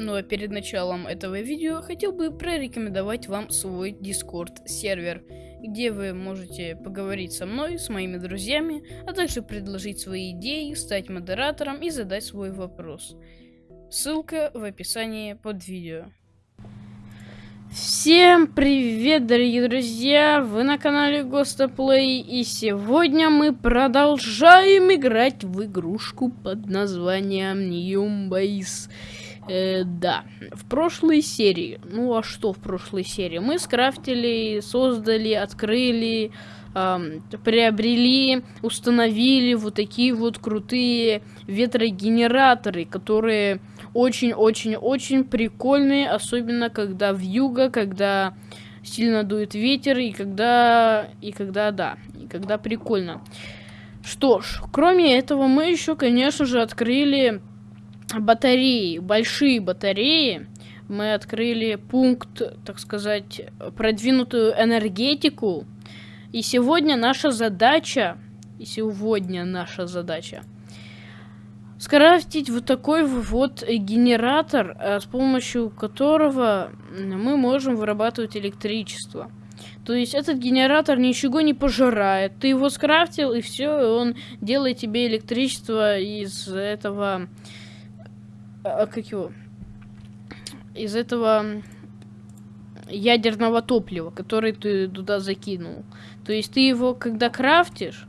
Ну а перед началом этого видео хотел бы прорекомендовать вам свой Discord сервер, где вы можете поговорить со мной, с моими друзьями, а также предложить свои идеи, стать модератором и задать свой вопрос. Ссылка в описании под видео. Всем привет, дорогие друзья! Вы на канале Гостоплей, и сегодня мы продолжаем играть в игрушку под названием Base. Э, да, в прошлой серии, ну а что в прошлой серии? Мы скрафтили, создали, открыли, э, приобрели, установили вот такие вот крутые ветрогенераторы, которые очень-очень-очень прикольные, особенно когда в юго, когда сильно дует ветер и когда, и когда, да, и когда прикольно. Что ж, кроме этого мы еще, конечно же, открыли батареи, большие батареи. Мы открыли пункт, так сказать, продвинутую энергетику. И сегодня наша задача, и сегодня наша задача – скрафтить вот такой вот генератор, э, с помощью которого мы можем вырабатывать электричество. То есть этот генератор ничего не пожирает. Ты его скрафтил, и все, и он делает тебе электричество из этого... А, как его? Из этого ядерного топлива, который ты туда закинул. То есть ты его, когда крафтишь,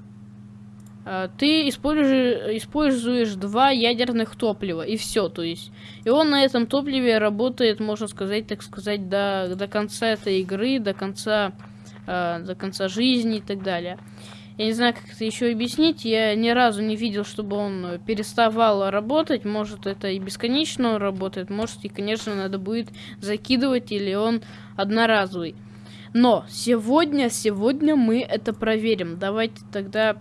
ты используешь, используешь два ядерных топлива, и все, то есть. И он на этом топливе работает, можно сказать, так сказать, до, до конца этой игры, до конца, э, до конца жизни и так далее. Я не знаю, как это еще объяснить, я ни разу не видел, чтобы он переставал работать, может это и бесконечно он работает, может и, конечно, надо будет закидывать, или он одноразовый. Но сегодня, сегодня мы это проверим. Давайте тогда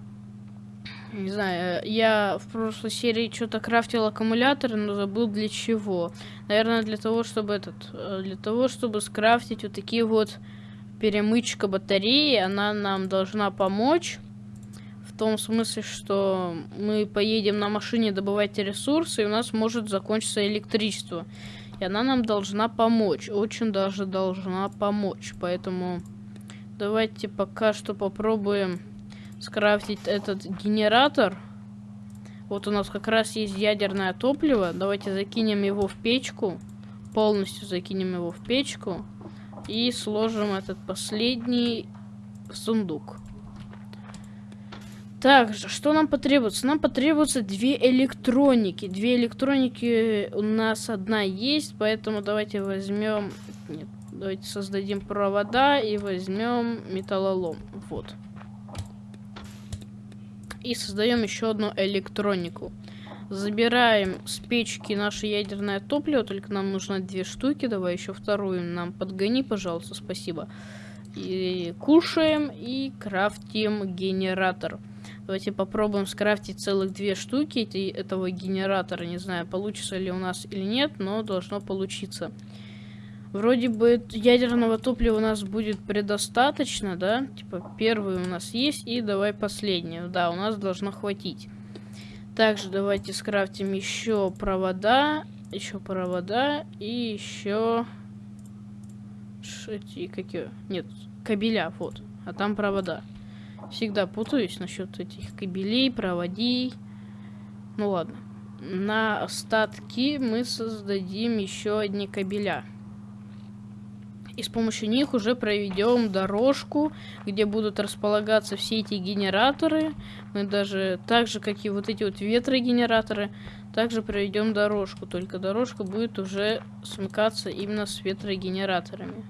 не знаю, я в прошлой серии что-то крафтил аккумулятор, но забыл для чего. Наверное, для того, чтобы этот... Э, для того, чтобы скрафтить вот такие вот перемычка батареи. Она нам должна помочь. В том смысле, что мы поедем на машине добывать ресурсы, и у нас может закончиться электричество. И она нам должна помочь. Очень даже должна помочь. Поэтому давайте пока что попробуем скрафтить этот генератор. Вот у нас как раз есть ядерное топливо. Давайте закинем его в печку. Полностью закинем его в печку. И сложим этот последний сундук. Также, что нам потребуется? Нам потребуется две электроники. Две электроники у нас одна есть, поэтому давайте возьмем... Нет, давайте создадим провода и возьмем металлолом. Вот и создаем еще одну электронику. Забираем с печки наше ядерное топливо, только нам нужно две штуки. Давай еще вторую нам подгони, пожалуйста, спасибо. И кушаем и крафтим генератор. Давайте попробуем скрафтить целых две штуки этого генератора. Не знаю, получится ли у нас или нет, но должно получиться. Вроде бы ядерного топлива у нас будет предостаточно, да? Типа, первый у нас есть, и давай последний. Да, у нас должно хватить. Также давайте скрафтим еще провода, еще провода и еще... Эти какие? Нет, кабеля, вот. А там провода. Всегда путаюсь насчет этих кабелей, проводей. Ну ладно. На остатки мы создадим еще одни кабеля и с помощью них уже проведем дорожку, где будут располагаться все эти генераторы. Мы даже, так же, как и вот эти вот ветрогенераторы, также проведем дорожку, только дорожка будет уже смыкаться именно с ветрогенераторами.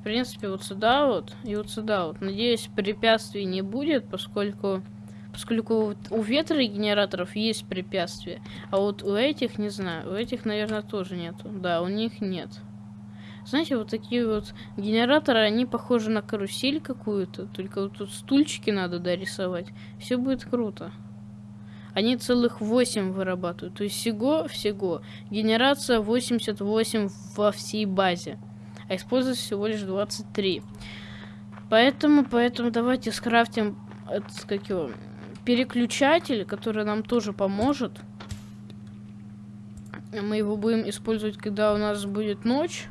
В принципе, вот сюда вот и вот сюда вот. Надеюсь, препятствий не будет, поскольку поскольку у ветрогенераторов есть препятствия, а вот у этих, не знаю, у этих, наверное, тоже нету. Да, у них нет. Знаете, вот такие вот генераторы, они похожи на карусель какую-то. Только вот тут стульчики надо дорисовать. Все будет круто. Они целых 8 вырабатывают. То есть всего-всего. Генерация 88 во всей базе. А используется всего лишь 23. Поэтому, поэтому давайте скрафтим этот, как его, переключатель, который нам тоже поможет. Мы его будем использовать, когда у нас будет ночь.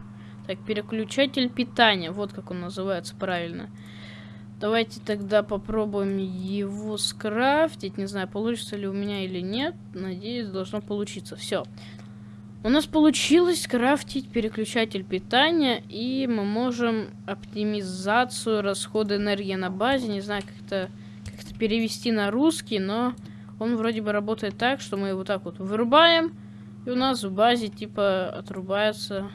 Так, переключатель питания. Вот как он называется правильно. Давайте тогда попробуем его скрафтить. Не знаю, получится ли у меня или нет. Надеюсь, должно получиться. Все. У нас получилось скрафтить переключатель питания. И мы можем оптимизацию расхода энергии на базе. Не знаю, как это, как это перевести на русский, но он вроде бы работает так, что мы его так вот вырубаем. И у нас в базе типа отрубается.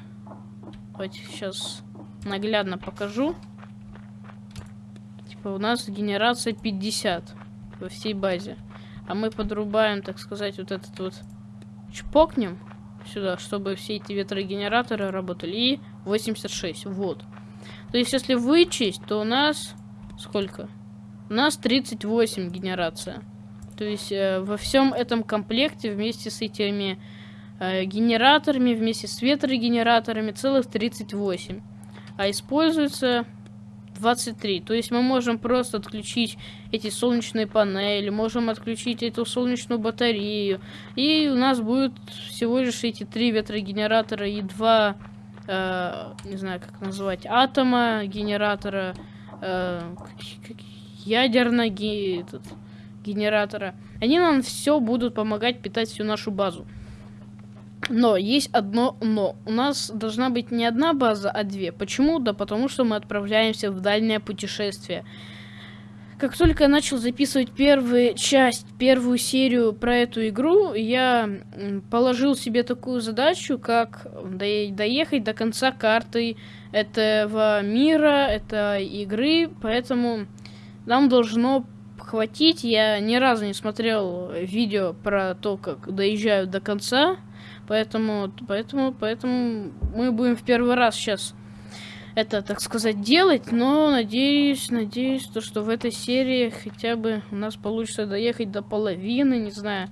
Давайте сейчас наглядно покажу типа у нас генерация 50 во всей базе. А мы подрубаем, так сказать, вот этот вот чпокнем сюда, чтобы все эти ветрогенераторы работали. И 86, вот. То есть, если вычесть, то у нас сколько? У нас 38 генерация. То есть, э, во всем этом комплекте вместе с этими генераторами, вместе с ветрогенераторами целых 38. А используется 23. То есть мы можем просто отключить эти солнечные панели, можем отключить эту солнечную батарею. И у нас будет всего лишь эти три ветрогенератора и два, э, не знаю как назвать, атома генератора, э, ядерного генератора. Они нам все будут помогать питать всю нашу базу. Но есть одно но. У нас должна быть не одна база, а две. Почему? Да потому что мы отправляемся в дальнее путешествие. Как только я начал записывать первую часть, первую серию про эту игру, я положил себе такую задачу, как доехать до конца карты этого мира, этой игры, поэтому нам должно хватить. Я ни разу не смотрел видео про то, как доезжают до конца Поэтому, поэтому, поэтому мы будем в первый раз сейчас это, так сказать, делать, но надеюсь, надеюсь, то, что в этой серии хотя бы у нас получится доехать до половины, не знаю.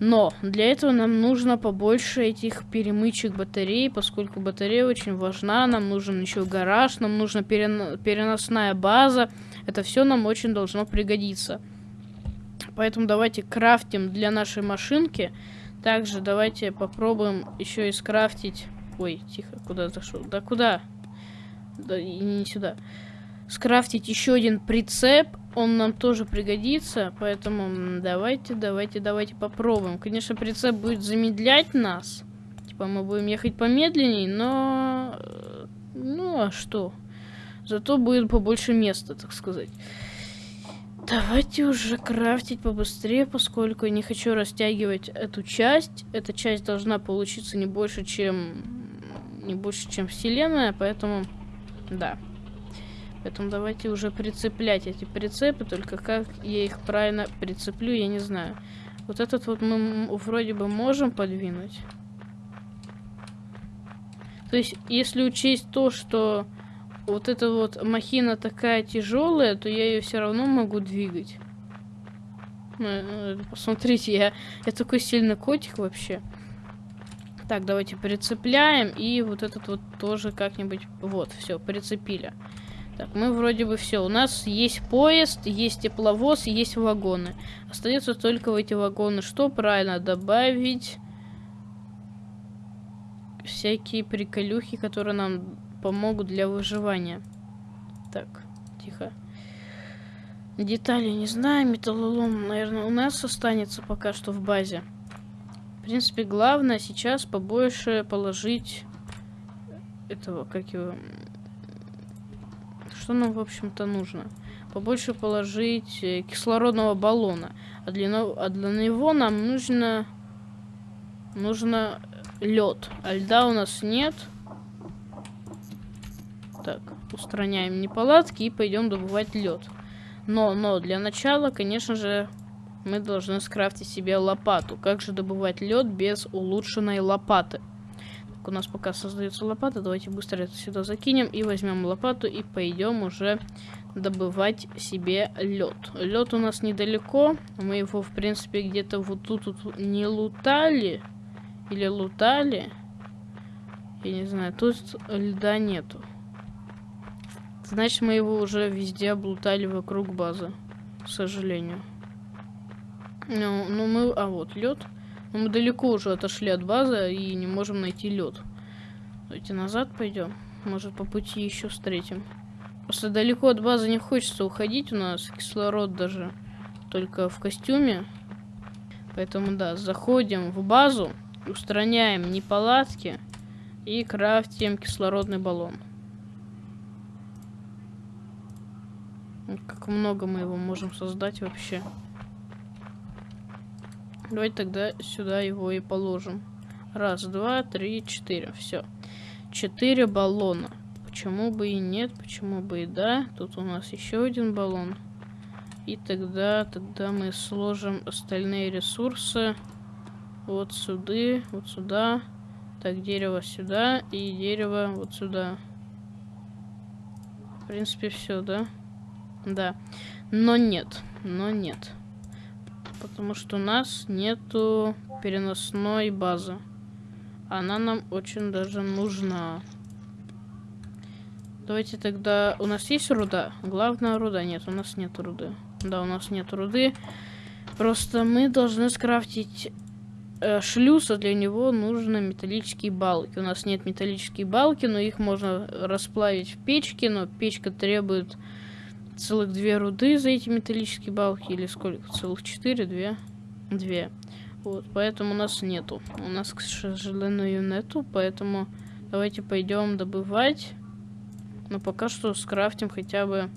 Но для этого нам нужно побольше этих перемычек батарей, поскольку батарея очень важна, нам нужен еще гараж, нам нужна переносная база, это все нам очень должно пригодиться. Поэтому давайте крафтим для нашей машинки также давайте попробуем еще и скрафтить... Ой, тихо, куда зашел? Да куда? Да не сюда. Скрафтить еще один прицеп. Он нам тоже пригодится. Поэтому давайте, давайте, давайте попробуем. Конечно, прицеп будет замедлять нас. Типа мы будем ехать помедленнее, но... Э, ну, а что? Зато будет побольше места, так сказать. Давайте уже крафтить побыстрее, поскольку я не хочу растягивать эту часть. Эта часть должна получиться не больше, чем... Не больше, чем вселенная, поэтому... Да. Поэтому давайте уже прицеплять эти прицепы, только как я их правильно прицеплю, я не знаю. Вот этот вот мы вроде бы можем подвинуть. То есть, если учесть то, что вот эта вот махина такая тяжелая, то я ее все равно могу двигать. Ну, э, посмотрите, я, я такой сильный котик вообще. Так, давайте прицепляем. И вот этот вот тоже как-нибудь... Вот, все, прицепили. Так, мы вроде бы все. У нас есть поезд, есть тепловоз, есть вагоны. Остается только в эти вагоны. Что правильно добавить? Всякие приколюхи, которые нам помогут для выживания. Так, тихо. Детали не знаю, металлолом, наверное, у нас останется пока что в базе. В принципе, главное сейчас побольше положить этого, как его... Что нам, в общем-то, нужно? Побольше положить э, кислородного баллона. А для, а для него нам нужно... Нужно лед. А льда у нас нет. Так, устраняем неполадки и пойдем добывать лед. Но, но, для начала, конечно же, мы должны скрафтить себе лопату. Как же добывать лед без улучшенной лопаты? Так, у нас пока создается лопата. Давайте быстро это сюда закинем и возьмем лопату и пойдем уже добывать себе лед. Лед у нас недалеко. Мы его, в принципе, где-то вот тут, тут не лутали. Или лутали. Я не знаю, тут льда нету. Значит, мы его уже везде облутали вокруг базы. К сожалению. Ну, ну мы... А вот, лед. Но мы далеко уже отошли от базы и не можем найти лед. Давайте назад пойдем. Может по пути еще встретим. Просто далеко от базы не хочется уходить. У нас кислород даже только в костюме. Поэтому да, заходим в базу, устраняем неполадки и крафтим кислородный баллон. Как много мы его можем создать вообще. Давайте тогда сюда его и положим. Раз, два, три, четыре. Все. Четыре баллона. Почему бы и нет, почему бы и да. Тут у нас еще один баллон. И тогда, тогда мы сложим остальные ресурсы вот сюда, вот сюда. Так, дерево сюда и дерево вот сюда. В принципе, все, да? Но нет, но нет. Потому что у нас нету переносной базы. Она нам очень даже нужна. Давайте тогда... У нас есть руда? Главная руда? Нет, у нас нет руды. Да, у нас нет руды. Просто мы должны скрафтить э, шлюз, а для него нужны металлические балки. У нас нет металлические балки, но их можно расплавить в печке, но печка требует целых две руды за эти металлические балки. Или сколько? Целых четыре, две? Две. Вот, поэтому у нас нету. У нас, к сожалению, нету, поэтому давайте пойдем добывать. Но пока что скрафтим хотя бы...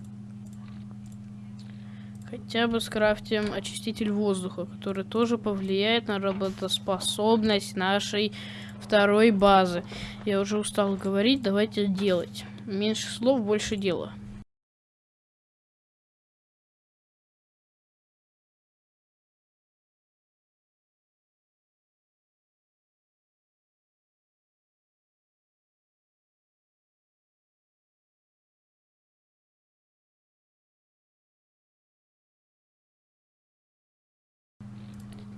Хотя бы скрафтим очиститель воздуха, который тоже повлияет на работоспособность нашей второй базы. Я уже устал говорить, давайте делать. Меньше слов, больше дела.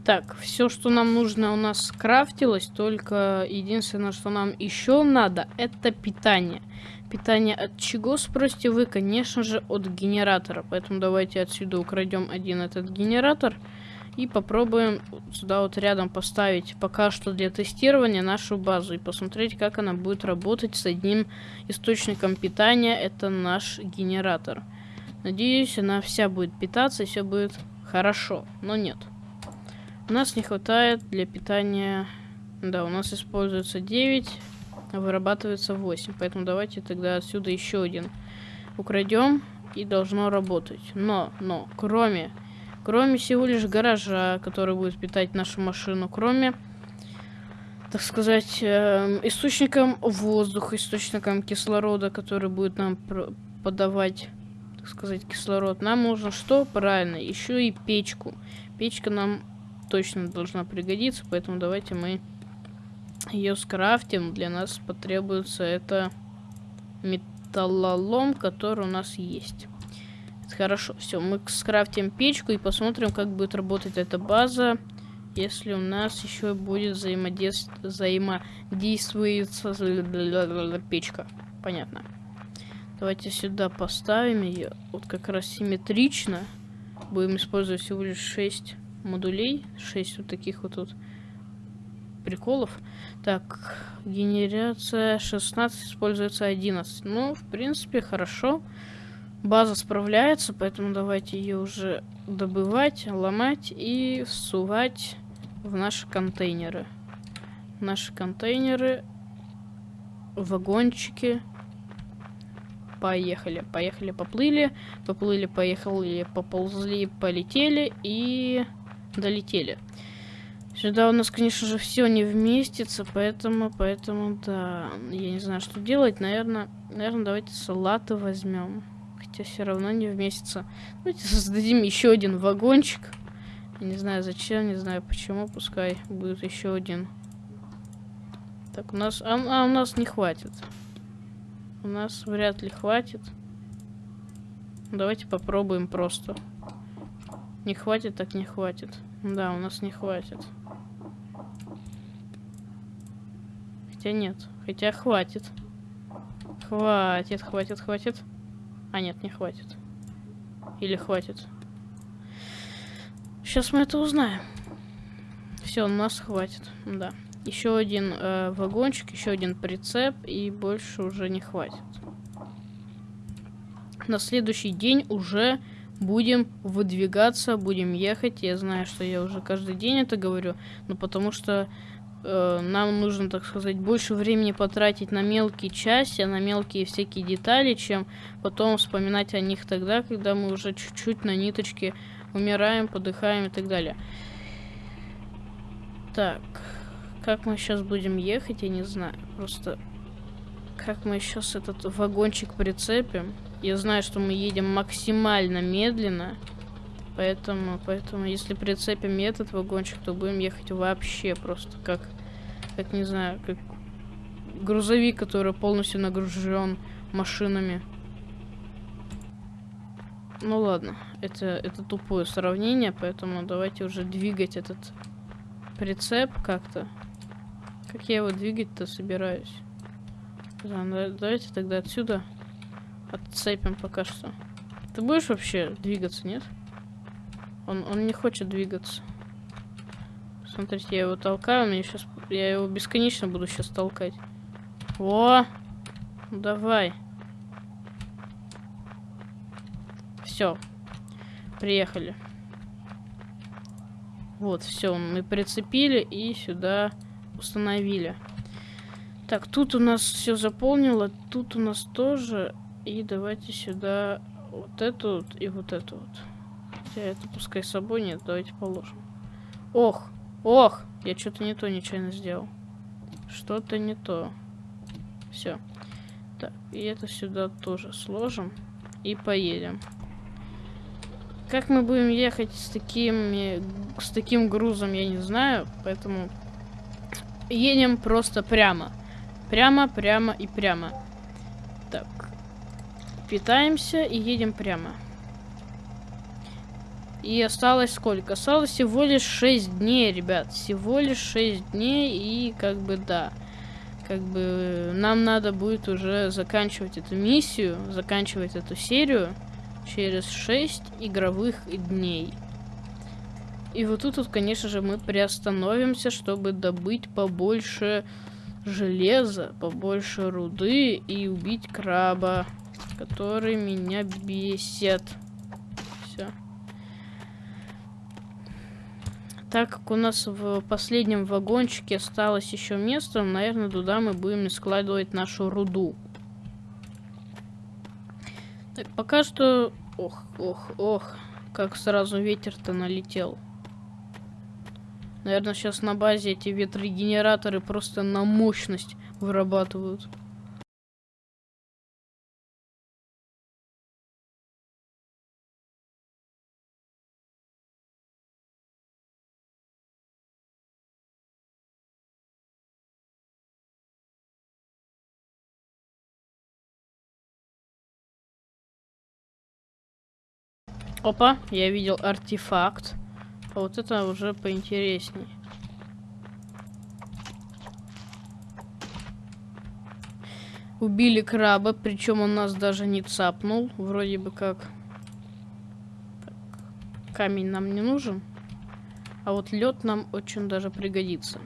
Так, все, что нам нужно, у нас скрафтилось, только единственное, что нам еще надо, это питание. Питание от чего, спросите вы? Конечно же, от генератора. Поэтому давайте отсюда украдем один этот генератор и попробуем сюда вот рядом поставить пока что для тестирования нашу базу и посмотреть, как она будет работать с одним источником питания. Это наш генератор. Надеюсь, она вся будет питаться и все будет хорошо, но нет. У нас не хватает для питания... Да, у нас используется 9, а вырабатывается 8. Поэтому давайте тогда отсюда еще один украдем и должно работать. Но, но, кроме... Кроме всего лишь гаража, который будет питать нашу машину, кроме, так сказать, э, источником воздуха, источником кислорода, который будет нам подавать, так сказать, кислород, нам нужно что? Правильно, еще и печку. Печка нам точно должна пригодиться, поэтому давайте мы ее скрафтим. Для нас потребуется это металлолом, который у нас есть. Это хорошо, все, мы скрафтим печку и посмотрим, как будет работать эта база, если у нас еще будет взаимодействовать взаимодействуется печка. Понятно. Давайте сюда поставим ее, вот как раз симметрично. Будем использовать всего лишь 6 модулей. 6 вот таких вот тут приколов. Так, генерация 16, используется 11. Ну, в принципе, хорошо. База справляется, поэтому давайте ее уже добывать, ломать и всувать в наши контейнеры. Наши контейнеры, вагончики. Поехали, поехали, поплыли, поплыли, поехали, поползли, полетели и долетели. Сюда у нас, конечно же, все не вместится, поэтому, поэтому, да, я не знаю, что делать. Наверное, наверное, давайте салаты возьмем. Хотя все равно не вместится. Давайте создадим еще один вагончик. Не знаю зачем, не знаю почему, пускай будет еще один. Так, у нас, а, а у нас не хватит. У нас вряд ли хватит. Давайте попробуем просто. Не хватит, так не хватит. Да, у нас не хватит. Хотя нет. Хотя хватит. Хватит, хватит, хватит. А, нет, не хватит. Или хватит. Сейчас мы это узнаем. Все Все, нас хватит, да. Еще один э, вагончик, еще один прицеп, и больше уже не хватит. На следующий день уже будем выдвигаться, будем ехать. Я знаю, что я уже каждый день это говорю, но потому что э, нам нужно, так сказать, больше времени потратить на мелкие части, на мелкие всякие детали, чем потом вспоминать о них тогда, когда мы уже чуть-чуть на ниточке умираем, подыхаем и так далее. Так, как мы сейчас будем ехать, я не знаю. Просто как мы сейчас этот вагончик прицепим. Я знаю, что мы едем максимально медленно. Поэтому, поэтому, если прицепим этот вагончик, то будем ехать вообще просто как, как не знаю, как грузовик, который полностью нагружен машинами. Ну ладно, это, это тупое сравнение, поэтому давайте уже двигать этот прицеп как-то. Как я его двигать-то собираюсь? Давайте тогда отсюда отцепим пока что. Ты будешь вообще двигаться, нет? Он, он не хочет двигаться. Смотрите, я его толкаю, мне сейчас, я его бесконечно буду сейчас толкать. О, давай. Все, приехали. Вот, все, мы прицепили и сюда установили. Так, тут у нас все заполнило, тут у нас тоже. И давайте сюда вот эту вот и вот эту вот. Хотя это пускай с собой нет, давайте положим. Ох, ох, я что-то не то нечаянно сделал. Что-то не то. Все. Так, и это сюда тоже сложим и поедем. Как мы будем ехать с такими с таким грузом, я не знаю, поэтому едем просто прямо. Прямо, прямо и прямо. Так. Питаемся и едем прямо. И осталось сколько? Осталось всего лишь 6 дней, ребят. Всего лишь 6 дней и как бы да. Как бы нам надо будет уже заканчивать эту миссию, заканчивать эту серию через 6 игровых дней. И вот тут, вот, конечно же, мы приостановимся, чтобы добыть побольше железа, побольше руды и убить краба, который меня бесит. Все. Так как у нас в последнем вагончике осталось еще место, наверное, туда мы будем складывать нашу руду. Так, пока что... Ох, ох, ох, как сразу ветер-то налетел. Наверное, сейчас на базе эти ветрогенераторы просто на мощность вырабатывают. Опа, я видел артефакт. А вот это уже поинтересней. Убили краба, причем он нас даже не цапнул. Вроде бы как. Так, камень нам не нужен. А вот лед нам очень даже пригодится.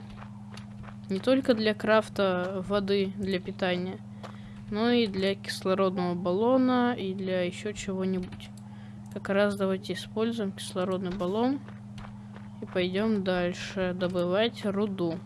Не только для крафта воды для питания, но и для кислородного баллона и для еще чего-нибудь. Как раз давайте используем кислородный баллон. И пойдем дальше добывать руду.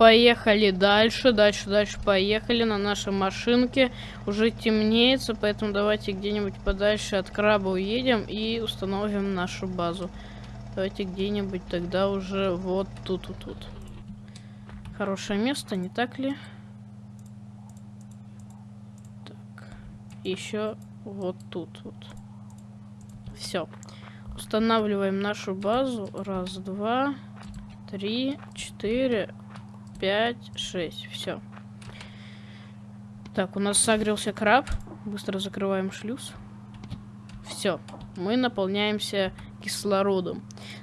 Поехали дальше, дальше, дальше поехали на нашей машинке. Уже темнеется, поэтому давайте где-нибудь подальше от краба уедем и установим нашу базу. Давайте где-нибудь тогда уже вот тут, вот тут. Хорошее место, не так ли? Так. Еще вот тут вот. Все. Устанавливаем нашу базу. Раз, два, три, четыре, 5, 6. Все. Так, у нас согрелся краб. Быстро закрываем шлюз. Все, мы наполняемся кислородом.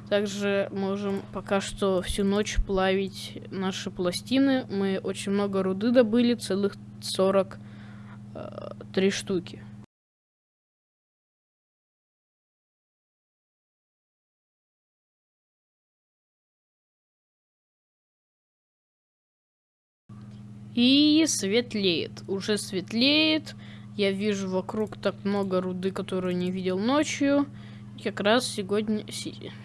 Также можем пока что всю ночь плавить наши пластины. Мы очень много руды добыли, целых 43 э, штуки. И светлеет. Уже светлеет. Я вижу вокруг так много руды, которую не видел ночью. Как раз сегодня,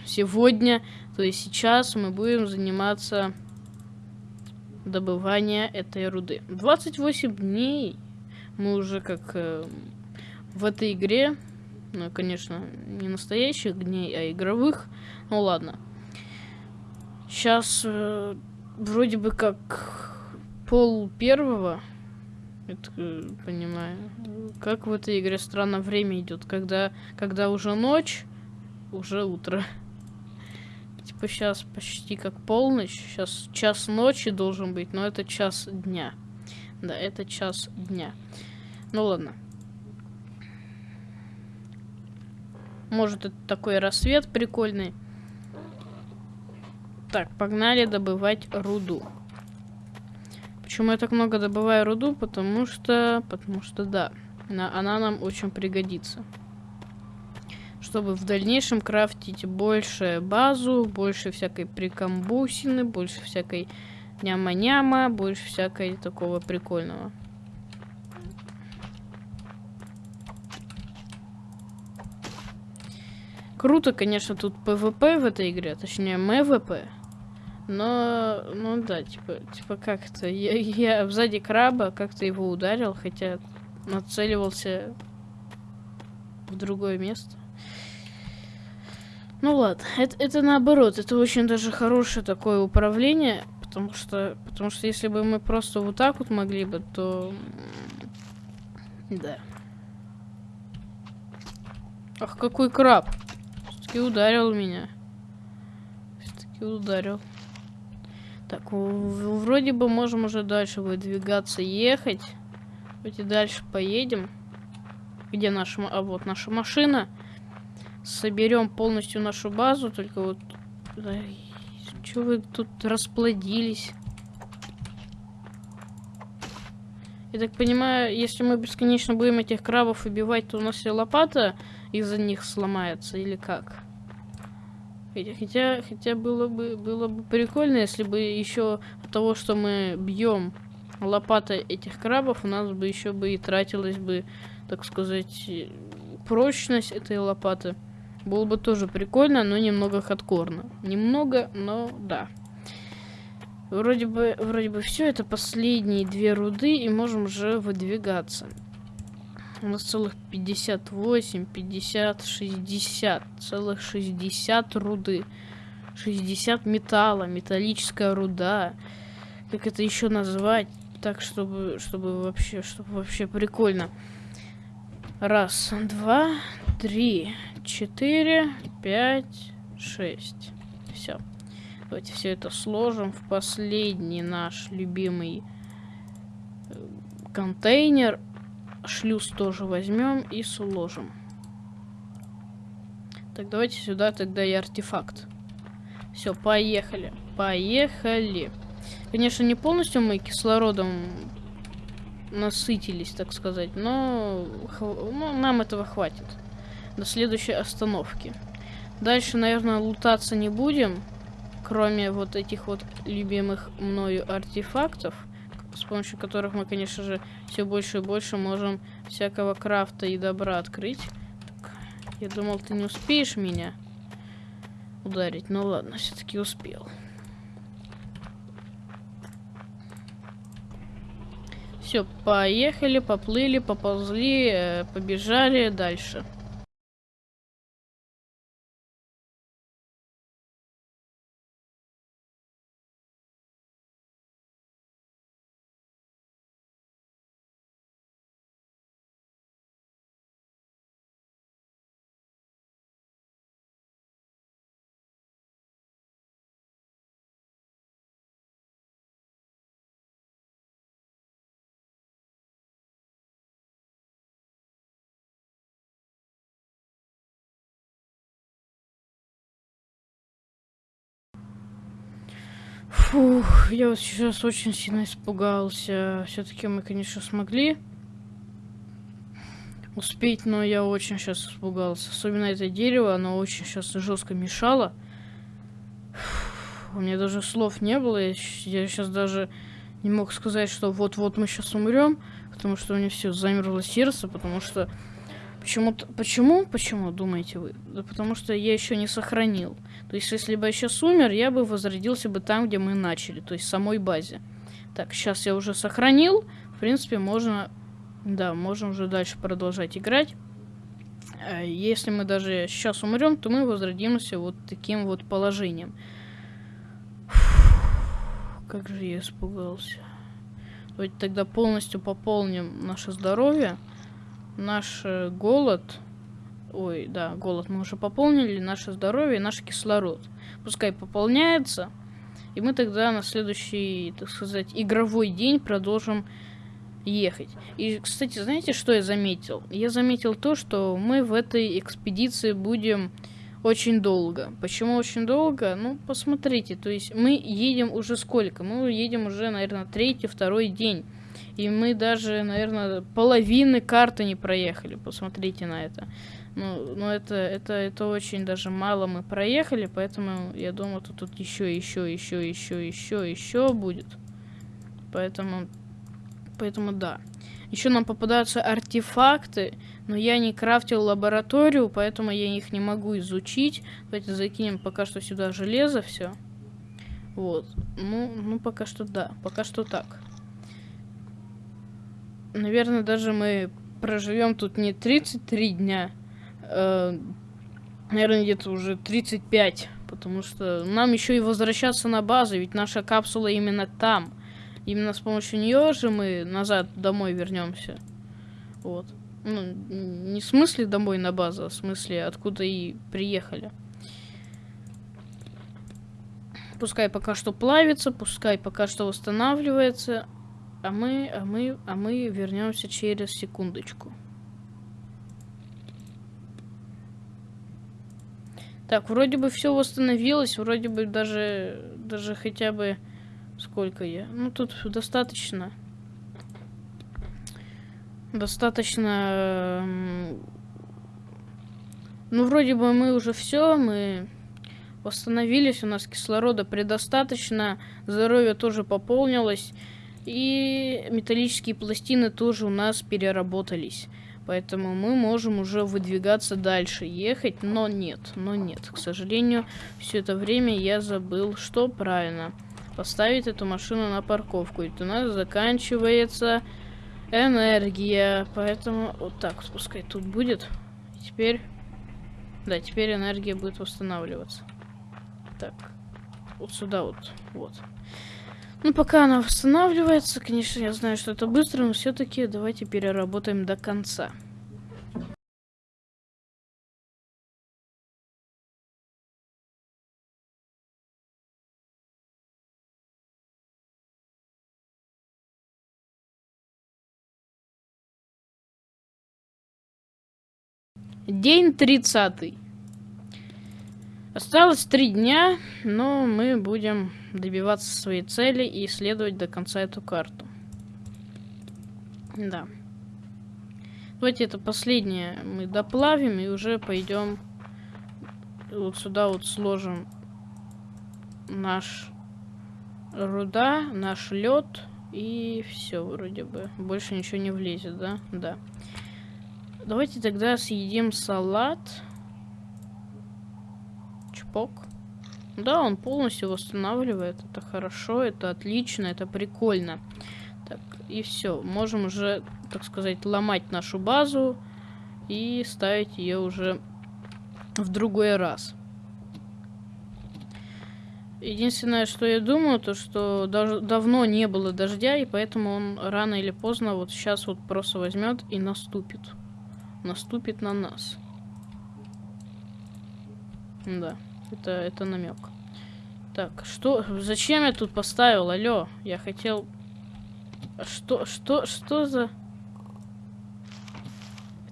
сегодня, то есть сейчас мы будем заниматься добыванием этой руды. 28 дней мы уже как э, в этой игре, ну, конечно, не настоящих дней, а игровых. Ну ладно. Сейчас э, вроде бы как пол первого. Это понимаю. Как в этой игре странно время идет, когда, когда уже ночь, уже утро. Типа сейчас почти как полночь. Сейчас час ночи должен быть, но это час дня. Да, это час дня. Ну ладно. Может, это такой рассвет прикольный. Так, погнали добывать руду. Почему я так много добываю руду? Потому что, потому что да, она, она нам очень пригодится. Чтобы в дальнейшем крафтить больше базу, больше всякой прикамбусины, больше всякой няма-няма, больше всякой такого прикольного. Круто, конечно, тут PvP в этой игре, точнее MVP. Но, ну да, типа, типа как-то, я, я сзади краба как-то его ударил, хотя нацеливался в другое место. Ну ладно, это, это наоборот, это очень даже хорошее такое управление, потому что, потому что если бы мы просто вот так вот могли бы, то, да. Ах, какой краб! Все-таки ударил меня. Все-таки ударил. Так, вроде бы можем уже дальше выдвигаться, ехать. Давайте дальше поедем. Где наша... А вот наша машина. Соберем полностью нашу базу, только вот... Что вы тут расплодились? Я так понимаю, если мы бесконечно будем этих крабов убивать, то у нас и лопата из-за них сломается, или как? Хотя, хотя было бы, было бы прикольно, если бы еще от того, что мы бьем лопатой этих крабов, у нас бы еще бы и тратилась бы, так сказать, прочность этой лопаты. Было бы тоже прикольно, но немного хардкорно. Немного, но да. Вроде бы, вроде бы все, это последние две руды, и можем уже выдвигаться. У нас целых 58, 50, 60. Целых 60 руды. 60 металла, металлическая руда. Как это еще назвать? Так, чтобы, чтобы вообще, чтобы вообще прикольно. Раз, два, три, четыре, пять, шесть. Все. Давайте все это сложим в последний наш любимый э, контейнер шлюз тоже возьмем и сложим. Так, давайте сюда тогда и артефакт. Все, поехали. Поехали. Конечно, не полностью мы кислородом насытились, так сказать, но, но нам этого хватит. До следующей остановки. Дальше, наверное, лутаться не будем, кроме вот этих вот любимых мною артефактов с помощью которых мы, конечно же, все больше и больше можем всякого крафта и добра открыть. Так, я думал, ты не успеешь меня ударить. Ну ладно, все-таки успел. Все, поехали, поплыли, поползли, э, побежали дальше. Фух, я вот сейчас очень сильно испугался. Все-таки мы, конечно, смогли успеть, но я очень сейчас испугался. Особенно это дерево, оно очень сейчас жестко мешало. Фух, у меня даже слов не было. Я, я сейчас даже не мог сказать, что вот-вот мы сейчас умрем, потому что у меня все замерло сердце, потому что Почему-то, почему, почему, думаете вы? Да потому что я еще не сохранил. То есть, если бы я сейчас умер, я бы возродился бы там, где мы начали, то есть в самой базе. Так, сейчас я уже сохранил. В принципе, можно, да, можем уже дальше продолжать играть. Э, если мы даже сейчас умрем, то мы возродимся вот таким вот положением. Как же я испугался. Давайте тогда полностью пополним наше здоровье наш э, голод... Ой, да, голод мы уже пополнили, наше здоровье наш кислород. Пускай пополняется, и мы тогда на следующий, так сказать, игровой день продолжим ехать. И, кстати, знаете, что я заметил? Я заметил то, что мы в этой экспедиции будем очень долго. Почему очень долго? Ну, посмотрите, то есть мы едем уже сколько? Мы едем уже, наверное, третий, второй день. И мы даже, наверное, половины карты не проехали. Посмотрите на это. Ну, ну это, это, это очень даже мало мы проехали, поэтому я думаю, тут, тут еще, еще, еще, еще, еще, еще будет. Поэтому, поэтому да. Еще нам попадаются артефакты, но я не крафтил лабораторию, поэтому я их не могу изучить. Давайте закинем пока что сюда железо все. Вот. Ну, ну пока что да, пока что так наверное, даже мы проживем тут не 33 дня, э, наверное, где-то уже 35, потому что нам еще и возвращаться на базу, ведь наша капсула именно там. Именно с помощью нее же мы назад домой вернемся. Вот. Ну, не в смысле домой на базу, а в смысле откуда и приехали. Пускай пока что плавится, пускай пока что восстанавливается, а мы, а мы, а мы вернемся через секундочку. Так, вроде бы все восстановилось, вроде бы даже, даже хотя бы сколько я. Ну тут достаточно, достаточно. Ну вроде бы мы уже все, мы восстановились, у нас кислорода предостаточно, здоровье тоже пополнилось. И металлические пластины тоже у нас переработались. Поэтому мы можем уже выдвигаться дальше, ехать, но нет, но нет. К сожалению, все это время я забыл, что правильно. Поставить эту машину на парковку. Ведь у нас заканчивается энергия. Поэтому вот так, пускай тут будет. Теперь, да, теперь энергия будет восстанавливаться. Так, вот сюда вот, вот. Ну, пока она восстанавливается, конечно, я знаю, что это быстро, но все-таки давайте переработаем до конца. День тридцатый. Осталось три дня, но мы будем добиваться своей цели и исследовать до конца эту карту. Да. Давайте это последнее мы доплавим и уже пойдем вот сюда вот сложим наш руда, наш лед и все вроде бы. Больше ничего не влезет, да? Да. Давайте тогда съедим салат. Чпок. Да, он полностью восстанавливает. Это хорошо, это отлично, это прикольно. Так, и все. Можем уже, так сказать, ломать нашу базу и ставить ее уже в другой раз. Единственное, что я думаю, то что даже давно не было дождя, и поэтому он рано или поздно вот сейчас вот просто возьмет и наступит. Наступит на нас. Да. Это, это намек. Так, что... Зачем я тут поставил? Алло, я хотел... Что, что, что за...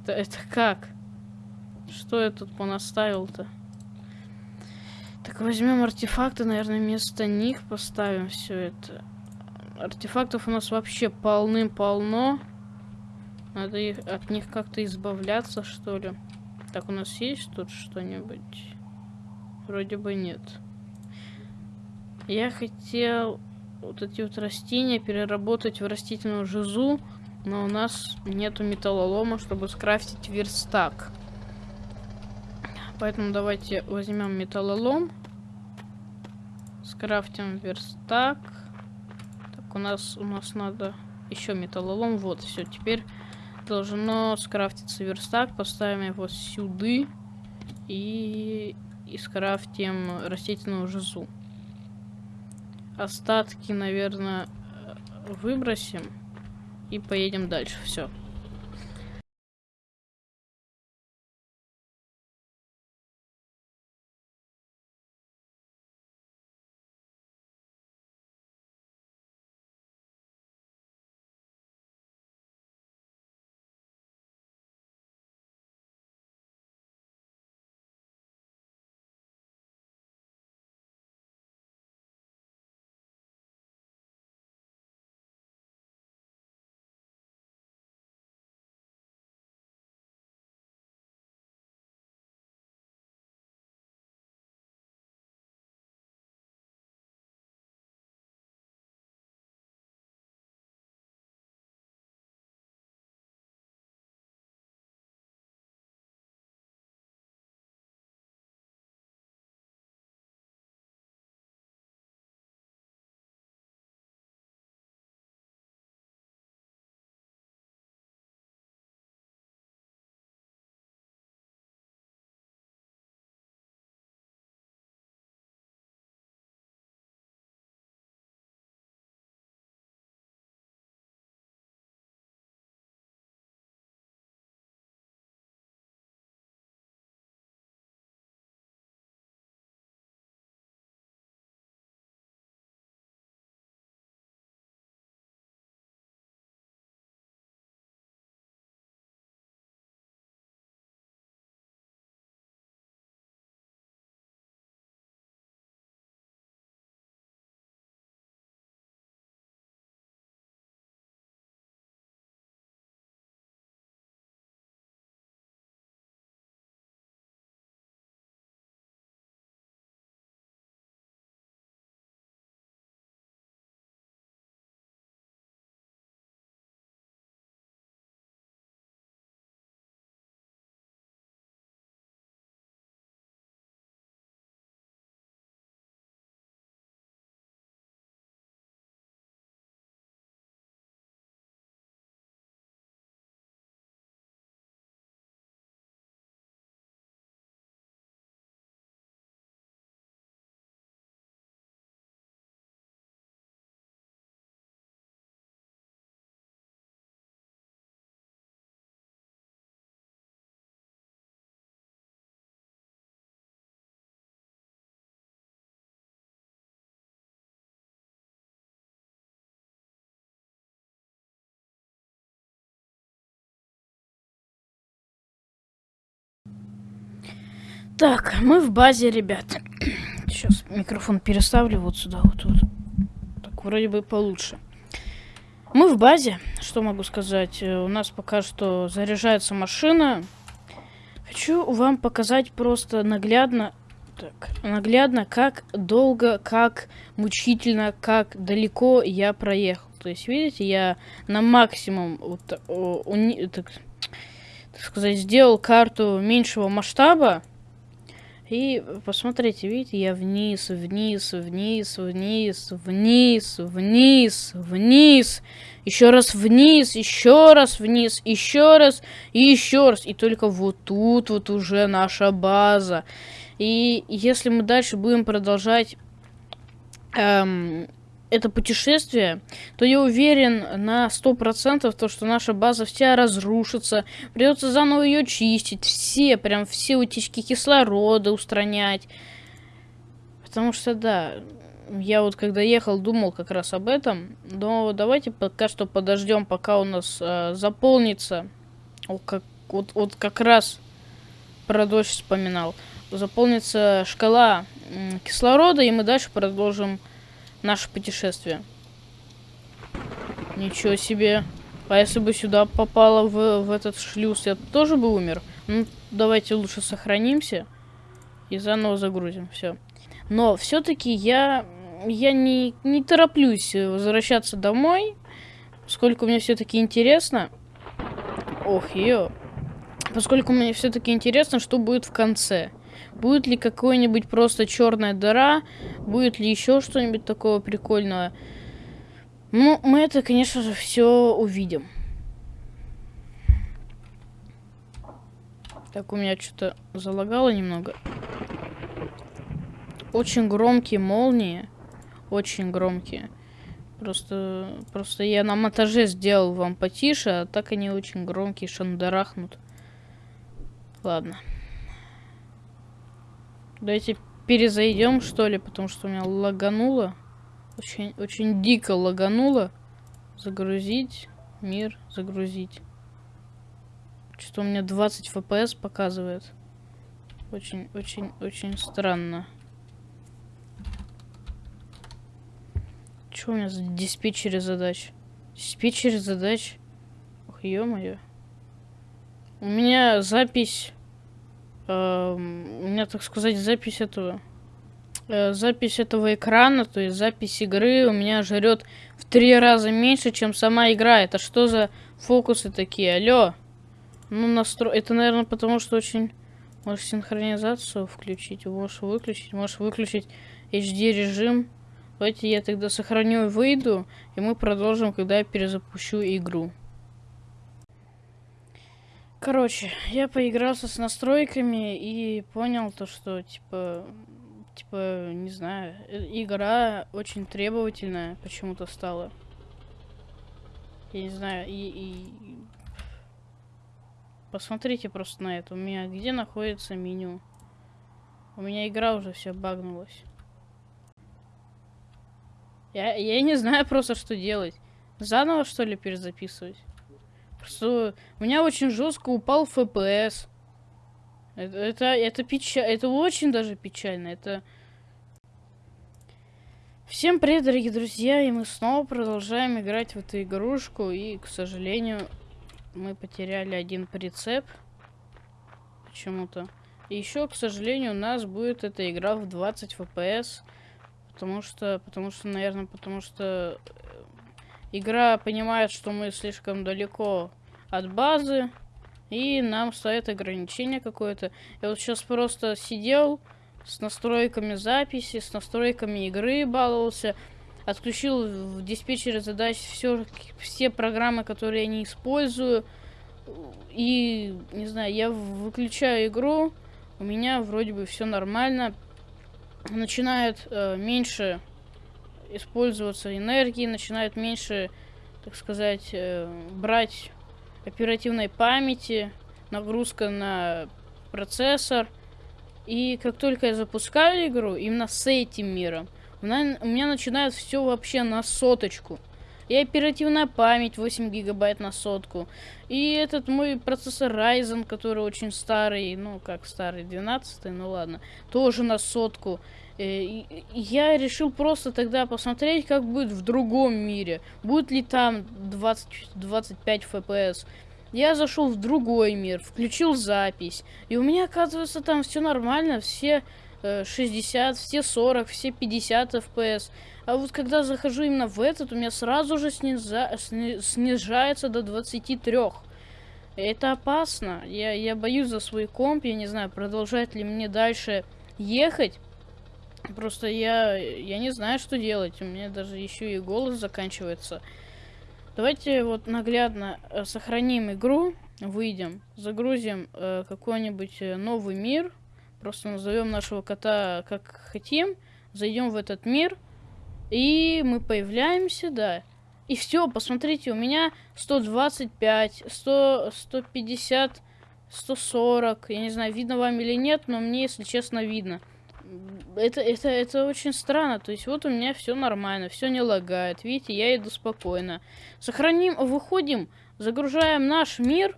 Это, это как? Что я тут понаставил-то? Так, возьмем артефакты, наверное, вместо них поставим все это. Артефактов у нас вообще полным-полно. Надо их, от них как-то избавляться, что ли. Так, у нас есть тут что-нибудь? Вроде бы нет. Я хотел вот эти вот растения переработать в растительную жизу, но у нас нету металлолома, чтобы скрафтить верстак. Поэтому давайте возьмем металлолом. Скрафтим верстак. Так, у нас у нас надо еще металлолом. Вот, все, теперь должно скрафтиться верстак. Поставим его сюда. И, и скрафтим растительную жизу. Остатки, наверное, выбросим. И поедем дальше. Все. Так, мы в базе, ребят. Сейчас микрофон переставлю вот сюда, вот тут. Так, вроде бы получше. Мы в базе, что могу сказать. Э, у нас пока что заряжается машина. Хочу вам показать просто наглядно, так, наглядно, как долго, как мучительно, как далеко я проехал. То есть, видите, я на максимум, вот, уни, так, так сказать, сделал карту меньшего масштаба. И посмотрите, видите, я вниз, вниз, вниз, вниз, вниз, вниз, вниз, еще раз вниз, еще раз вниз, еще раз и еще раз. И только вот тут вот уже наша база. И если мы дальше будем продолжать эм, это путешествие, то я уверен на сто процентов, то, что наша база вся разрушится, придется заново ее чистить, все, прям все утечки кислорода устранять. Потому что, да, я вот когда ехал, думал как раз об этом, но давайте пока что подождем, пока у нас э, заполнится, вот как, вот, вот как раз про дождь вспоминал, заполнится шкала кислорода, и мы дальше продолжим наше путешествие. Ничего себе. А если бы сюда попало в, в этот шлюз, я тоже бы умер. Ну, давайте лучше сохранимся и заново загрузим. Все. Но все-таки я, я не, не тороплюсь возвращаться домой, поскольку мне все-таки интересно. Ох, ее. Поскольку мне все-таки интересно, что будет в конце. Будет ли какой-нибудь просто черная дыра? Будет ли еще что-нибудь такого прикольного? Ну, мы это, конечно же, все увидим. Так, у меня что-то залагало немного. Очень громкие молнии. Очень громкие. Просто, просто я на монтаже сделал вам потише, а так они очень громкие, шандарахнут. Ладно. Давайте перезайдем, что ли, потому что у меня лагануло. Очень, очень дико лагануло. Загрузить. Мир. Загрузить. Что у меня 20 FPS показывает. Очень, очень, очень странно. Что у меня за диспетчеры задач? Диспетчеры задач? Ох, ё-моё. У меня запись... Э, у меня, так сказать, запись этого Э, запись этого экрана, то есть запись игры у меня жрет в три раза меньше, чем сама игра. Это что за фокусы такие? Алло. Ну, настро... Это, наверное, потому что очень... Можешь синхронизацию включить, можешь выключить, можешь выключить HD режим. Давайте я тогда сохраню и выйду, и мы продолжим, когда я перезапущу игру. Короче, я поигрался с настройками и понял то, что, типа, типа, не знаю, э, игра очень требовательная почему-то стала. Я не знаю, и, и... Посмотрите просто на это. У меня где находится меню? У меня игра уже все багнулась. Я, я не знаю просто, что делать. Заново, что ли, перезаписывать? Просто у меня очень жестко упал FPS. Это, это, это печально. Это очень даже печально. Это... Всем привет, дорогие друзья, и мы снова продолжаем играть в эту игрушку, и, к сожалению, мы потеряли один прицеп почему-то. И еще, к сожалению, у нас будет эта игра в 20 FPS, потому что, потому что, наверное, потому что игра понимает, что мы слишком далеко от базы, и нам ставит ограничение какое-то. Я вот сейчас просто сидел с настройками записи, с настройками игры баловался. Отключил в диспетчере задач все, все программы, которые я не использую. И, не знаю, я выключаю игру. У меня вроде бы все нормально. Начинает э, меньше использоваться энергии, начинает меньше, так сказать, э, брать оперативной памяти, нагрузка на процессор. И как только я запускаю игру, именно с этим миром, у меня начинает все вообще на соточку. И оперативная память 8 гигабайт на сотку. И этот мой процессор Ryzen, который очень старый, ну как старый, 12 ну ладно, тоже на сотку. Э, я решил просто тогда посмотреть, как будет в другом мире. Будет ли там 20-25 FPS. Я зашел в другой мир, включил запись. И у меня, оказывается, там все нормально. Все э, 60, все 40, все 50 FPS. А вот когда захожу именно в этот, у меня сразу же сниза... снижается до 23. Это опасно. Я, я боюсь за свой комп. Я не знаю, продолжать ли мне дальше ехать. Просто я, я не знаю, что делать. У меня даже еще и голос заканчивается. Давайте вот наглядно э, сохраним игру, выйдем, загрузим э, какой-нибудь э, новый мир. Просто назовем нашего кота как хотим. Зайдем в этот мир. И мы появляемся, да. И все, посмотрите, у меня 125, 100, 150, 140. Я не знаю, видно вам или нет, но мне, если честно, видно это, это, это очень странно. То есть вот у меня все нормально, все не лагает. Видите, я иду спокойно. Сохраним, выходим, загружаем наш мир.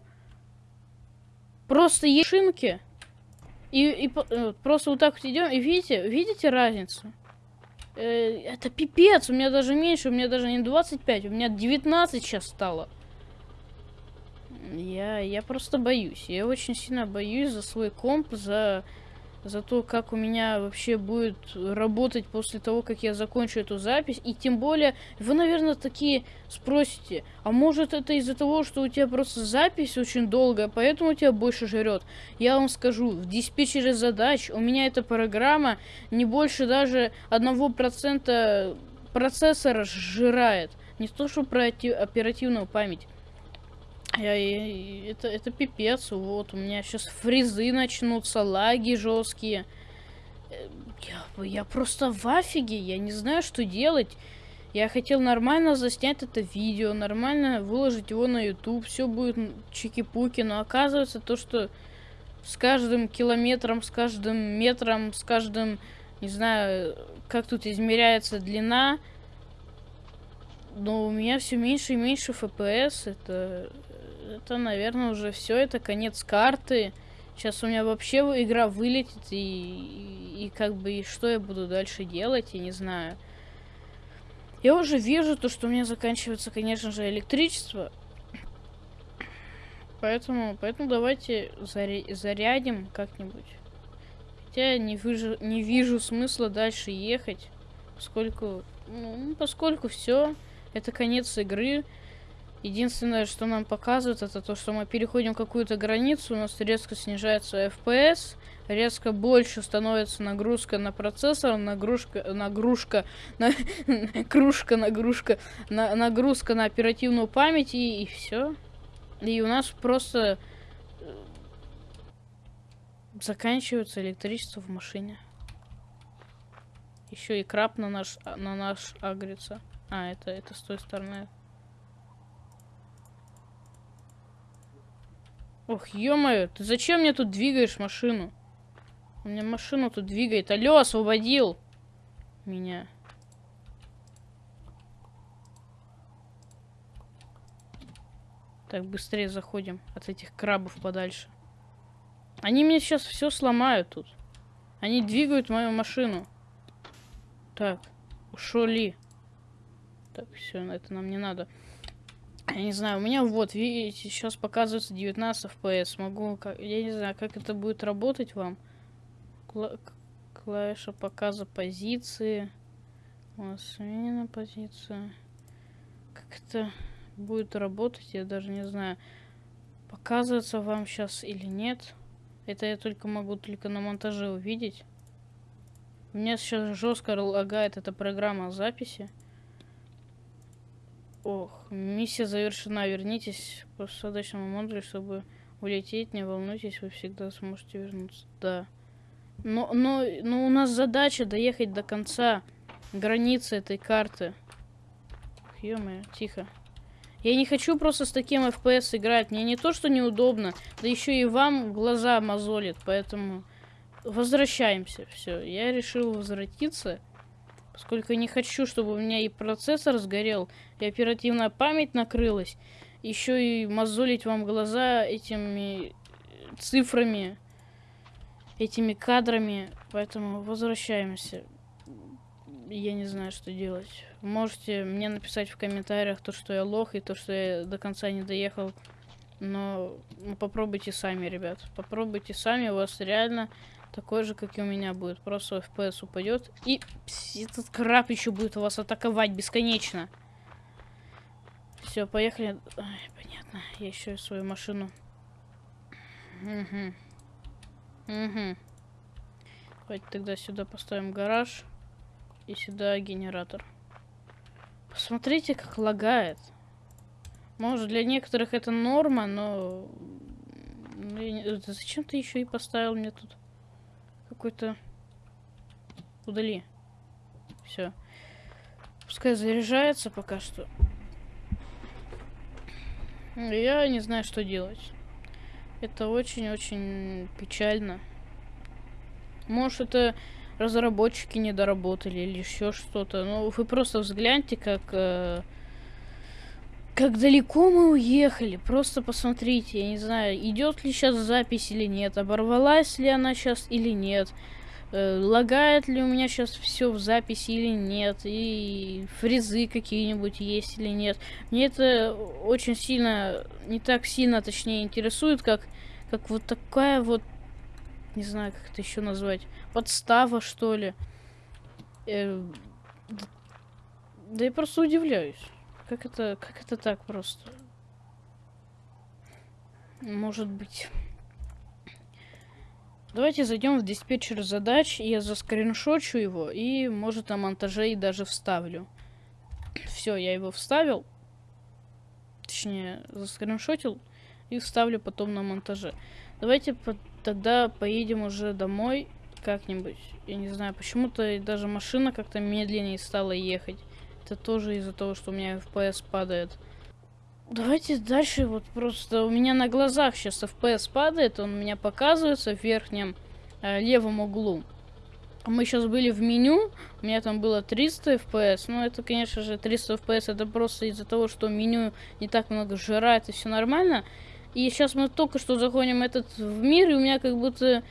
Просто ешинки. И, и э, просто вот так вот идем, и видите, видите разницу? Э, это пипец, у меня даже меньше, у меня даже не 25, у меня 19 сейчас стало. Я, я просто боюсь, я очень сильно боюсь за свой комп, за за то, как у меня вообще будет работать после того, как я закончу эту запись. И тем более, вы, наверное, такие спросите, а может это из-за того, что у тебя просто запись очень долгая, поэтому у тебя больше жрет. Я вам скажу, в диспетчере задач у меня эта программа не больше даже одного процента процессора сжирает. Не то, что про оперативную память. Я, я, это, это пипец, вот, у меня сейчас фризы начнутся, лаги жесткие. Э, я, я просто в афиге, я не знаю, что делать. Я хотел нормально заснять это видео, нормально выложить его на YouTube, все будет чики-пуки, но оказывается то, что с каждым километром, с каждым метром, с каждым, не знаю, как тут измеряется длина, но у меня все меньше и меньше FPS, это, это, наверное, уже все, это конец карты. Сейчас у меня вообще игра вылетит, и, и, и как бы, и что я буду дальше делать, я не знаю. Я уже вижу то, что у меня заканчивается, конечно же, электричество. Поэтому, поэтому давайте заря зарядим как-нибудь. Хотя не вижу, не вижу смысла дальше ехать, поскольку, ну, поскольку все, это конец игры. Единственное, что нам показывает, это то, что мы переходим какую-то границу, у нас резко снижается FPS, резко больше становится нагрузка на процессор, нагрузка, нагрузка, на, кружка, нагрузка, на, нагрузка на оперативную память и, и все. И у нас просто э, заканчивается электричество в машине. Еще и краб на наш, на наш агрится. А, это, это с той стороны. Ох, ё-моё, ты зачем мне тут двигаешь машину? У меня машину тут двигает. Алло, освободил меня. Так, быстрее заходим от этих крабов подальше. Они мне сейчас все сломают тут. Они двигают мою машину. Так, ушли. Так, все, это нам не надо. Я не знаю, у меня вот, видите, сейчас показывается 19 FPS. Могу, я не знаю, как это будет работать вам. Кла клавиша показа позиции. У нас сменена позиция. Как это будет работать, я даже не знаю. Показывается вам сейчас или нет. Это я только могу только на монтаже увидеть. У меня сейчас жестко лагает эта программа записи. Ох, миссия завершена. Вернитесь по посадочному модулю, чтобы улететь. Не волнуйтесь, вы всегда сможете вернуться. Да. Но, но, но у нас задача доехать до конца границы этой карты. ё тихо. Я не хочу просто с таким FPS играть. Мне не то, что неудобно, да еще и вам глаза мозолит. Поэтому возвращаемся. Все, я решил возвратиться. Поскольку я не хочу, чтобы у меня и процессор сгорел, и оперативная память накрылась. Еще и мозолить вам глаза этими цифрами, этими кадрами. Поэтому возвращаемся. Я не знаю, что делать. Можете мне написать в комментариях то, что я лох, и то, что я до конца не доехал. Но попробуйте сами, ребят. Попробуйте сами, у вас реально такой же, как и у меня будет. Просто FPS упадет. И этот краб еще будет вас атаковать бесконечно. Все, поехали. Ай, понятно. Я еще свою машину. Угу. Угу. Давайте тогда сюда поставим гараж. И сюда генератор. Посмотрите, как лагает. Может, для некоторых это норма, но... Зачем ты еще и поставил мне тут? Какой-то... Удали. Все. Пускай заряжается пока что. Я не знаю, что делать. Это очень-очень печально. Может, это разработчики не доработали или еще что-то. Ну, вы просто взгляньте, как... Э, Как далеко мы уехали, просто посмотрите, я не знаю, идет ли сейчас запись или нет, оборвалась ли она сейчас или нет, э, лагает ли у меня сейчас все в записи или нет, и фрезы какие-нибудь есть или нет. Мне это очень сильно, не так сильно, точнее, интересует, как, как вот такая вот, не знаю, как это еще назвать, подстава, что ли. Э, да я просто удивляюсь. Как это, как это так просто? Может быть. Давайте зайдем в диспетчер задач, я заскриншочу его, и, может, на монтаже и даже вставлю. Все, я его вставил. Точнее, заскриншотил и вставлю потом на монтаже. Давайте по тогда поедем уже домой как-нибудь. Я не знаю, почему-то даже машина как-то медленнее стала ехать. Это тоже из-за того, что у меня FPS падает. Давайте дальше, вот просто у меня на глазах сейчас FPS падает, он у меня показывается в верхнем э, левом углу. Мы сейчас были в меню, у меня там было 300 FPS, но это, конечно же, 300 FPS это просто из-за того, что меню не так много жрает и все нормально. И сейчас мы только что заходим этот в мир, и у меня как будто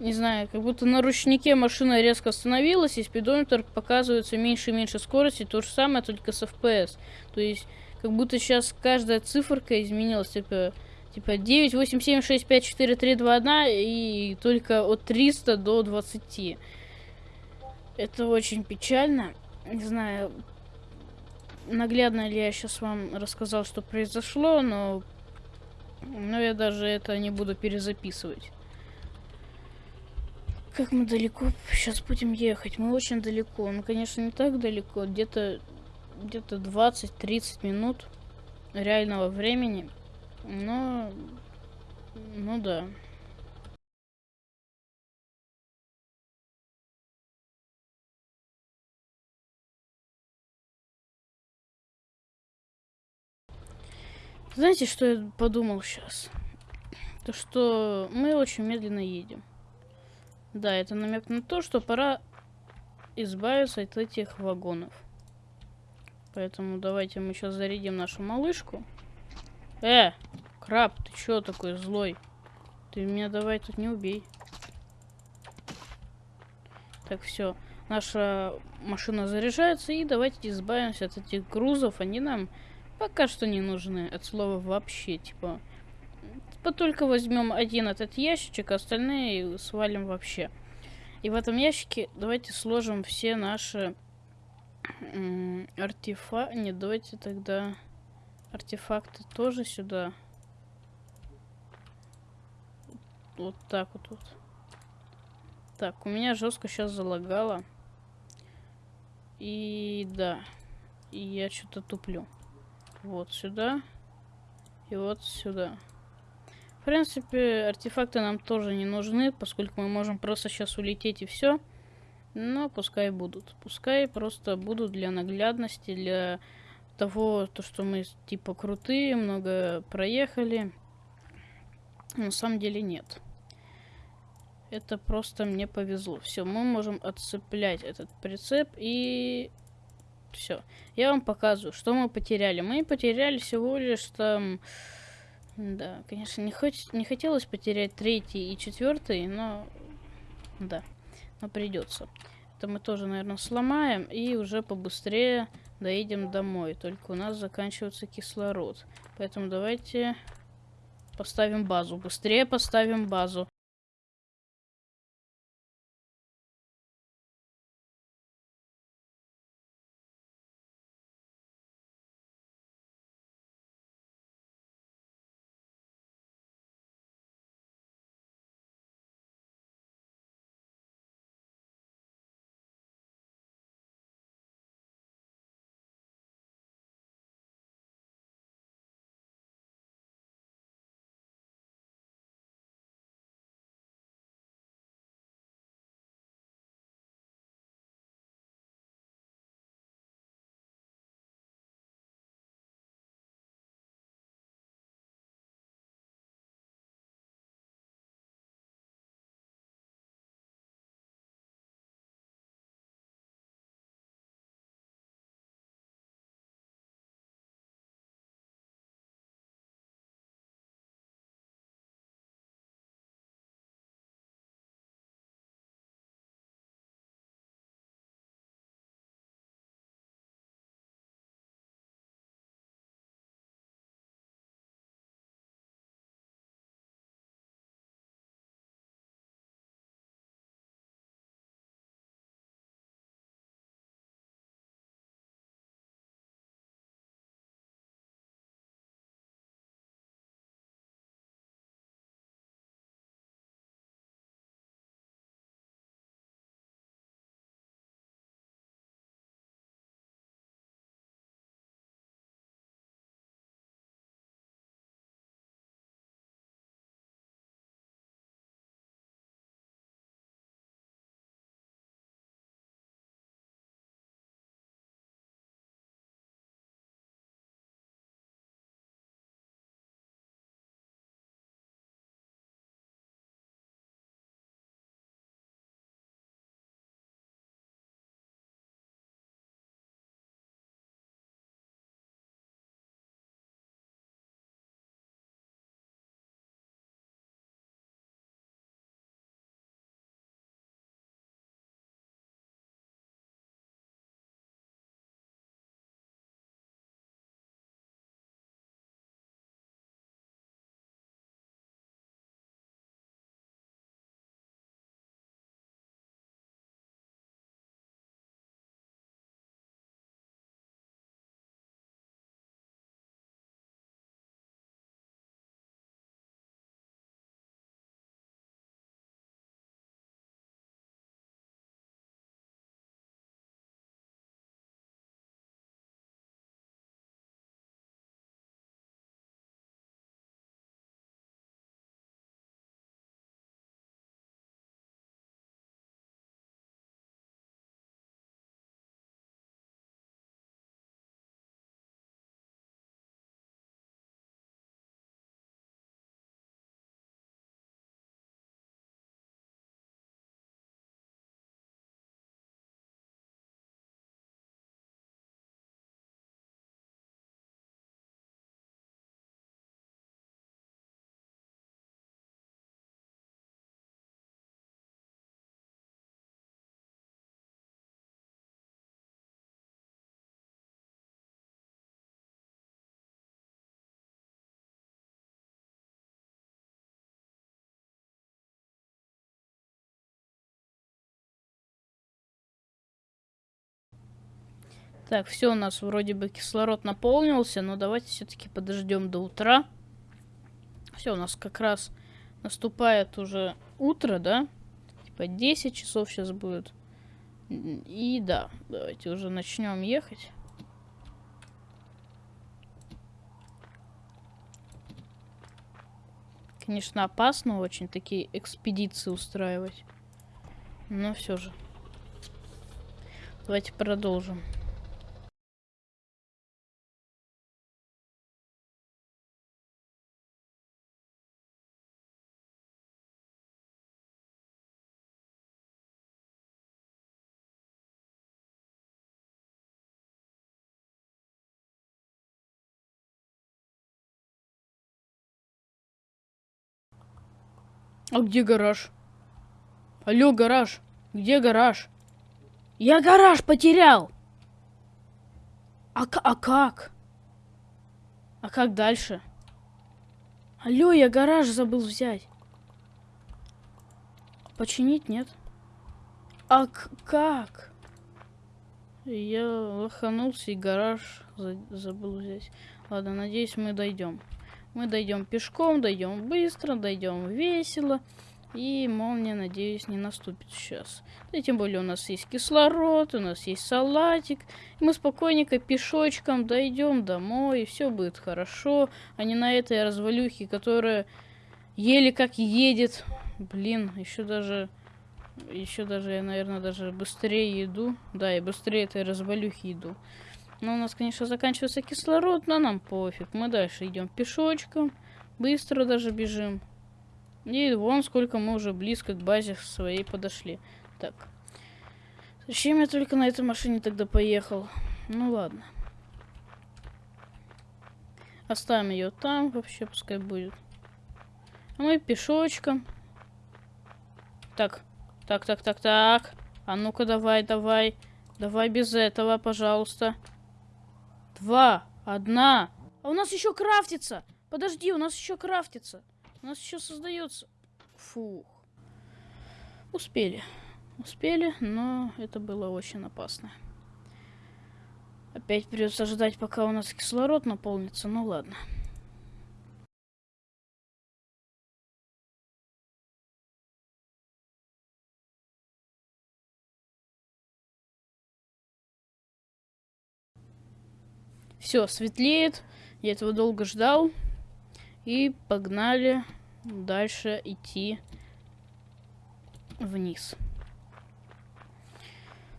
не знаю, как будто на ручнике машина резко остановилась, и спидометр показывается меньше и меньше скорости, то же самое, только с FPS. То есть, как будто сейчас каждая циферка изменилась, типа, типа 9, 8, 7, 6, 5, 4, 3, 2, 1, и только от 300 до 20. Это очень печально. Не знаю, наглядно ли я сейчас вам рассказал, что произошло, но, но я даже это не буду перезаписывать. Как мы далеко сейчас будем ехать? Мы очень далеко. Ну, конечно, не так далеко. Где-то где-то 20-30 минут реального времени. Но... Ну да. Знаете, что я подумал сейчас? То, что мы очень медленно едем. Да, это намек на то, что пора избавиться от этих вагонов. Поэтому давайте мы сейчас зарядим нашу малышку. Э, краб, ты чё такой злой? Ты меня давай тут не убей. Так, все. Наша машина заряжается, и давайте избавимся от этих грузов. Они нам пока что не нужны. От слова вообще, типа... Только возьмем один этот ящичек, остальные свалим вообще. И в этом ящике давайте сложим все наши артефакты. Нет, давайте тогда артефакты тоже сюда. Вот так вот. вот. Так, у меня жестко сейчас залагало. И да. И я что-то туплю. Вот сюда. И вот сюда. В принципе, артефакты нам тоже не нужны, поскольку мы можем просто сейчас улететь и все. Но пускай будут. Пускай просто будут для наглядности, для того, то, что мы типа крутые, много проехали. На самом деле нет. Это просто мне повезло. Все, мы можем отцеплять этот прицеп и... Все. Я вам показываю, что мы потеряли. Мы потеряли всего лишь там... Да, конечно, не, хоть, не хотелось потерять третий и четвертый, но... Да, но придется. Это мы тоже, наверное, сломаем и уже побыстрее доедем домой. Только у нас заканчивается кислород. Поэтому давайте поставим базу. Быстрее поставим базу. Так, все, у нас вроде бы кислород наполнился, но давайте все-таки подождем до утра. Все, у нас как раз наступает уже утро, да? Типа 10 часов сейчас будет. И да, давайте уже начнем ехать. Конечно, опасно очень такие экспедиции устраивать. Но все же. Давайте продолжим. А где гараж? Алло, гараж. Где гараж? Я гараж потерял. А, а как? А как дальше? Алло, я гараж забыл взять. Починить нет? А как? Я лоханулся и гараж за забыл взять. Ладно, надеюсь, мы дойдем. Мы дойдем пешком, дойдем быстро, дойдем весело. И молния, надеюсь, не наступит сейчас. Да тем более у нас есть кислород, у нас есть салатик. И мы спокойненько пешочком дойдем домой, и все будет хорошо. А не на этой развалюхе, которая еле как едет. Блин, еще даже... Еще даже я, наверное, даже быстрее иду. Да, и быстрее этой развалюхи иду. Но у нас, конечно, заканчивается кислород, но нам пофиг. Мы дальше идем пешочком. Быстро даже бежим. И вон сколько мы уже близко к базе своей подошли. Так. Зачем я только на этой машине тогда поехал? Ну ладно. Оставим ее там, вообще пускай будет. А мы пешочком. Так, так, так, так, так. А ну-ка давай, давай. Давай без этого, пожалуйста два, одна. А у нас еще крафтится. Подожди, у нас еще крафтится. У нас еще создается. Фух. Успели. Успели, но это было очень опасно. Опять придется ждать, пока у нас кислород наполнится. Ну ладно. Все, светлеет. Я этого долго ждал. И погнали дальше идти вниз.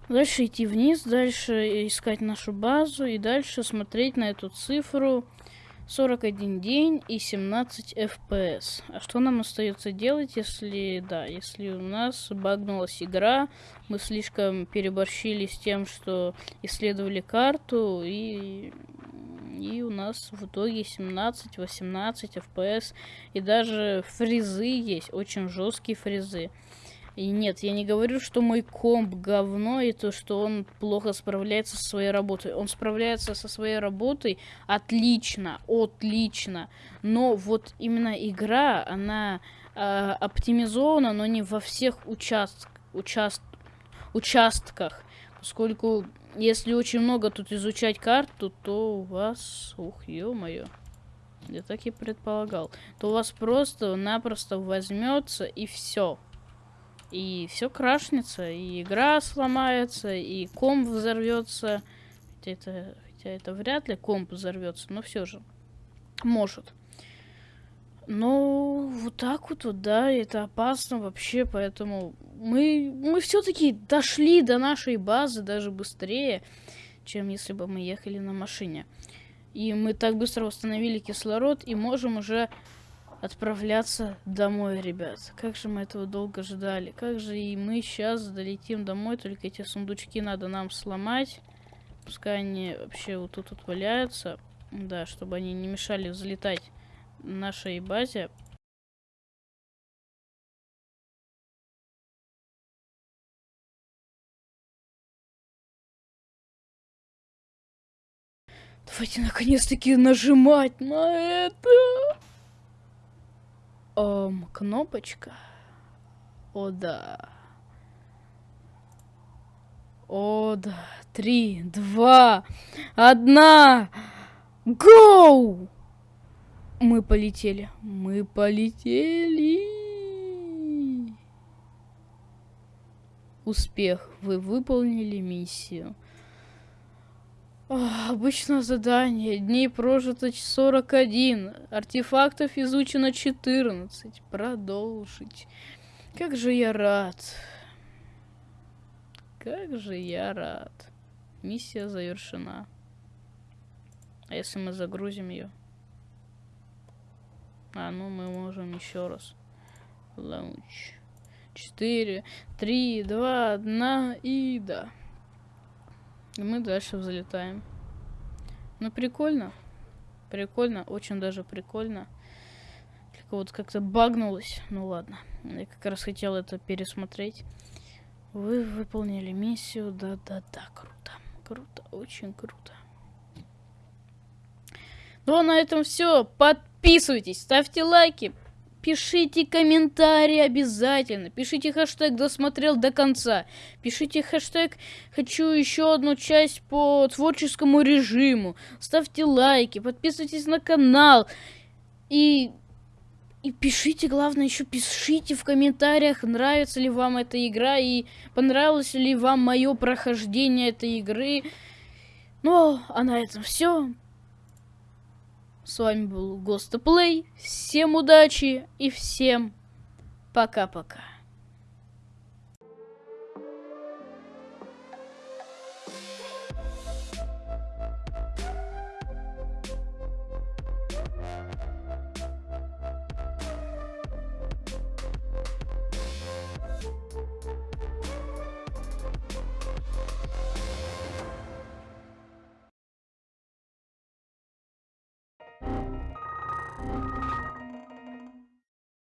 Дальше идти вниз, дальше искать нашу базу и дальше смотреть на эту цифру 41 день и 17 FPS. А что нам остается делать, если, да, если у нас багнулась игра, мы слишком переборщили с тем, что исследовали карту, и, и у нас в итоге 17-18 FPS, и даже фризы есть, очень жесткие фризы. И нет, я не говорю, что мой комп говно и то, что он плохо справляется со своей работой. Он справляется со своей работой отлично, отлично. Но вот именно игра, она э, оптимизована, но не во всех участ... Участ... участках. Поскольку если очень много тут изучать карту, то у вас... Ух, ё-моё. Я так и предполагал. То у вас просто-напросто возьмется и все и все крашнется, и игра сломается, и комп взорвется. Хотя это, хотя это вряд ли комп взорвется, но все же может. Но вот так вот, вот, да, это опасно вообще, поэтому мы, мы все-таки дошли до нашей базы даже быстрее, чем если бы мы ехали на машине. И мы так быстро восстановили кислород и можем уже отправляться домой, ребят. Как же мы этого долго ждали. Как же и мы сейчас долетим домой, только эти сундучки надо нам сломать. Пускай они вообще вот тут вот валяются. Да, чтобы они не мешали взлетать нашей базе. Давайте наконец-таки нажимать на это. Эм, кнопочка. О, да. О, да. Три, два, одна. Гоу! Мы полетели. Мы полетели. Успех. Вы выполнили миссию. Ох, обычное задание. Дней прожито 41. Артефактов изучено 14. Продолжить. Как же я рад. Как же я рад. Миссия завершена. А если мы загрузим ее? А, ну мы можем еще раз. Лаунч. 4, 3, 2, 1 и да. И мы дальше взлетаем. Ну, прикольно. Прикольно, очень даже прикольно. Только вот как-то багнулось. Ну ладно. Я как раз хотел это пересмотреть. Вы выполнили миссию. Да-да-да, круто. Круто, очень круто. Ну а на этом все. Подписывайтесь, ставьте лайки, пишите комментарии обязательно. Пишите хэштег досмотрел до конца. Пишите хэштег хочу еще одну часть по творческому режиму. Ставьте лайки, подписывайтесь на канал. И и пишите, главное, еще пишите в комментариях, нравится ли вам эта игра и понравилось ли вам мое прохождение этой игры. Ну, а на этом все. С вами был Гостоплей. Всем удачи и всем пока-пока.